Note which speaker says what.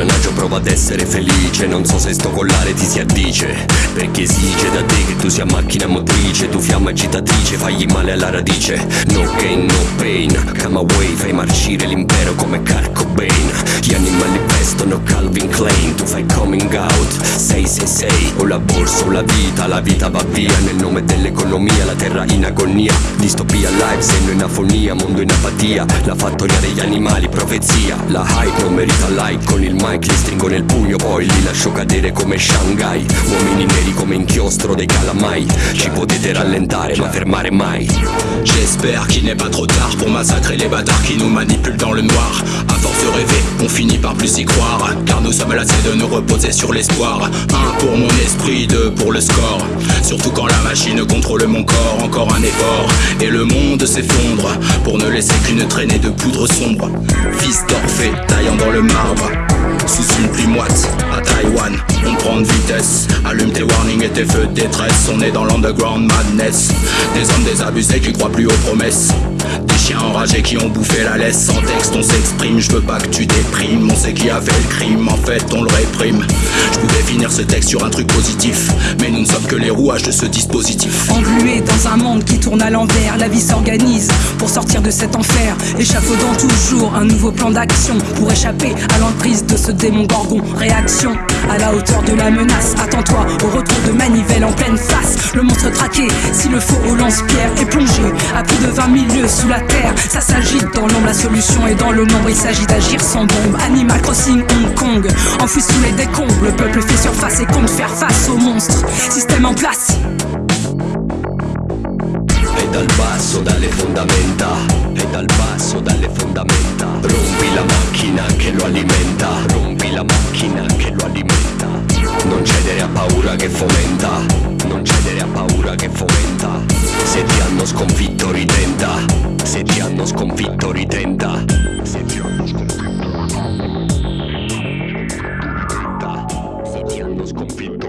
Speaker 1: ingranaggio prova ad essere felice. Non so se sto collare ti si addice Perché esige da te che tu sia macchina motrice Tu fiamma agitatrice, fagli male alla radice. No gain, no pain Come away, fai marcire l'impero come Kurt Cobain vestono Calvin Klein Tu fai coming out, 666 O la borsa o la vita, la vita va via. Nel nome dell'economia, la terra in agonia. Distopia live, senno in afonia, mondo in apatia. La fattoria degli animali, profezia. La hype non merita like Con il mic li stringo nel pugno Poi li lascio cadere come Shanghai. Uomini neri come inchiostro dei calamai. Ci potete rallentare ma fermare mai.
Speaker 2: J'espère qu'il n'est pas trop tard pour massacrer les bâtards qui nous manipulent dans le noir. À force de rêver, finit par plus y croire. Car nous sommes lassés de nous reposer sur l'espoir. Un pour mon esprit, deux pour le score. Surtout quand la machine contrôle mon corps, encore un effort. Et le monde s'effondre pour ne laisser qu'une traînée de poudre sombre. Fils d'Orphée, taillant dans le marbre. Sous une pluie moite, à Taïwan, on prend de vitesse. Allume tes warnings et tes feux de détresse. On est dans l'underground madness. Des hommes désabusés qui croient plus aux promesses. Des chiens enragés qui ont bouffé la laisse. Sans texte, on s'exprime. Je veux pas que tu déprimes. On sait qui a fait le crime, en fait, on le réprime. Je pouvais finir ce texte sur un truc positif. Mais nous ne sommes que les rouages de ce dispositif.
Speaker 3: Englué dans un monde qui tourne à l'envers, la vie s'organise pour sortir de cet enfer. Échafaudant toujours un nouveau plan d'action pour échapper à l'emprise de ce démon gorgon. Réaction à la hauteur de la menace. Attends-toi au retour de manivelle en pleine face. Le monstre traqué, si le faux au lance-pierre est plongé à plus de 20 000 lieues sous la terre. Ça s'agite dans l'ombre, la solution est dans le nombre. Il s'agit d'agir sans bombe. Animal Crossing Hong Kong, enfoui sous les décombres. Le peuple fait surface et compte faire face aux monstres. Système en place.
Speaker 1: E dal basso, fondamenta E dal basso, fondamenta Rompi la macchina che alimenta paura che fomenta. Non cedere a paura che fomenta. Se ti hanno sconfitto ritenta. Se ti hanno sconfitto ritenta. Se ti hanno sconfitto ritenta. Se ti hanno sconfitto